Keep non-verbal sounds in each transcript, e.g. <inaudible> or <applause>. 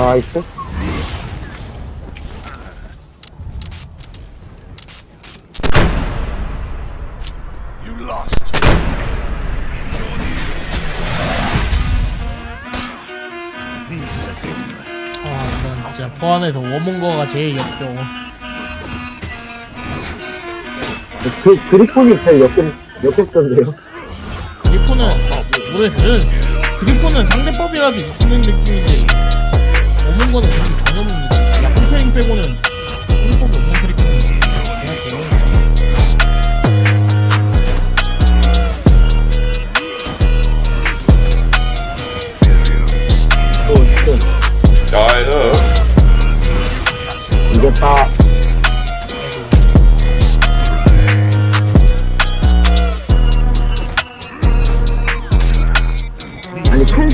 나이스. 아, 난 진짜 포안에서 워몽거가 제일 역겨워. 그, 그리폰이 제일 역겹, 역겹던데요. 그리포는 모르겠어요. 그리포는 상대법이라도 이기는 느낌인데 워몽거는 그렇게 전혀 없는 느낌. 야, 컴페링 빼고는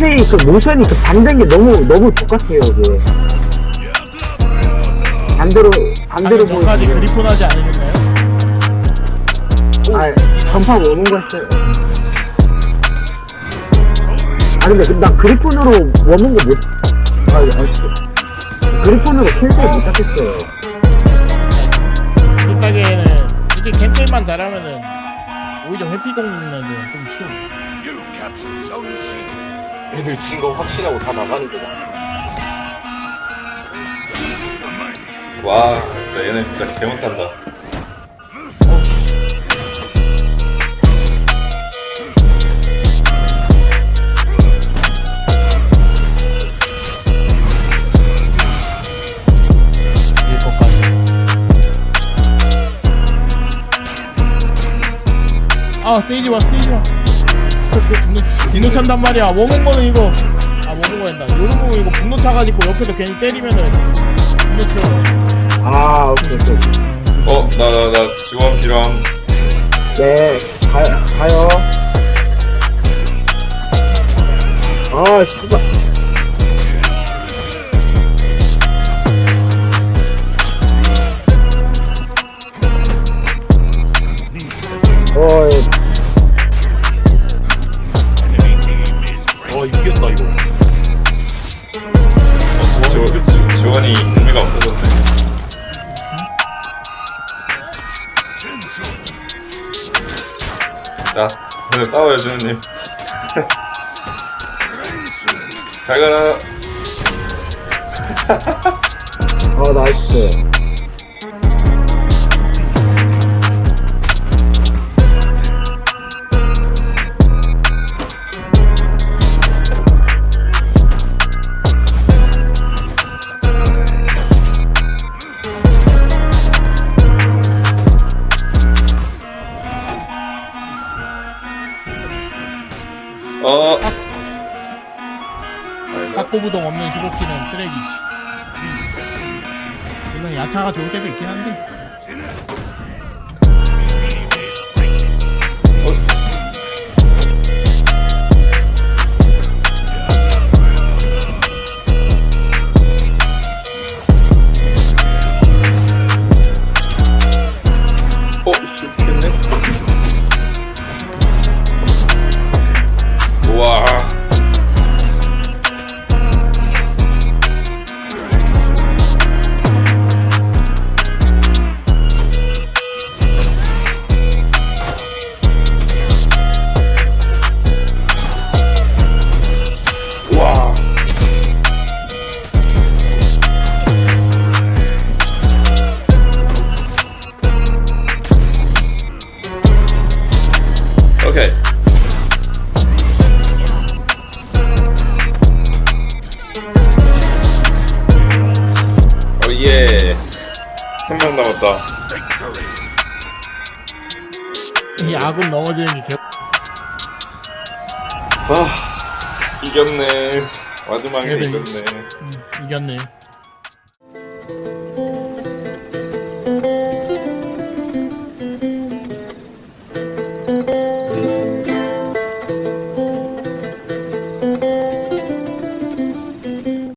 아니, 펜세이 그 모션이 그 반대인 게 너무, 너무 똑같아요, 이게. 반대로, 반대로 아니, 전까지 보이면. 그리폰 하지 않으셨나요? 아, 전파 오는 거 했어요. 아, 근데 나 그리폰으로 워는 거 못, 아, 아, 그리폰으로 캔슬 못 잡겠어요. 비싸게는 솔직히 캔슬만 잘하면은 오히려 회피 공격는 좀 쉬워. 애들 진 거 확실하고 다 나가는구나 와 진짜 얘네 진짜 개못한다. 아 스테이지 1 스테이지 1 옆에 분노 분노 찬단 말이야. 원공거는 이거. 아 원공거랜다. 요런 거 이거 분노 차가지고 옆에서 괜히 때리면은 분노 튀어 아 오케이 오케이. 어 나 나 나 지원 필요함. 네 가, 가요. 아 씨 지, 지원이 의미가 없어졌네 자 오늘 싸워요 주현님. <laughs> 잘 가라. <laughs> 아, 나이스. 학고부동 없는 15키는 쓰레기지. 물론 야차가 좋을 때도 있긴 한데. 한 명 남았다 이 아군 넘어지는 게 개. 아 이겼네 마지막에 그래도 이- 이겼네 음, 이겼네.